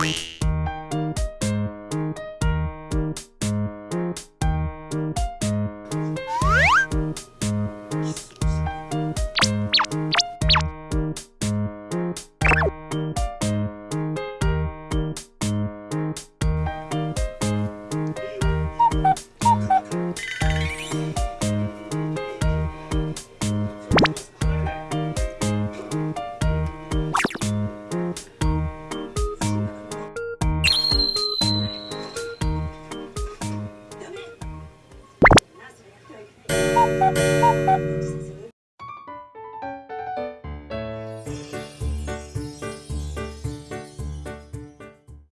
Bye. Thank you.